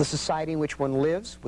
the society in which one lives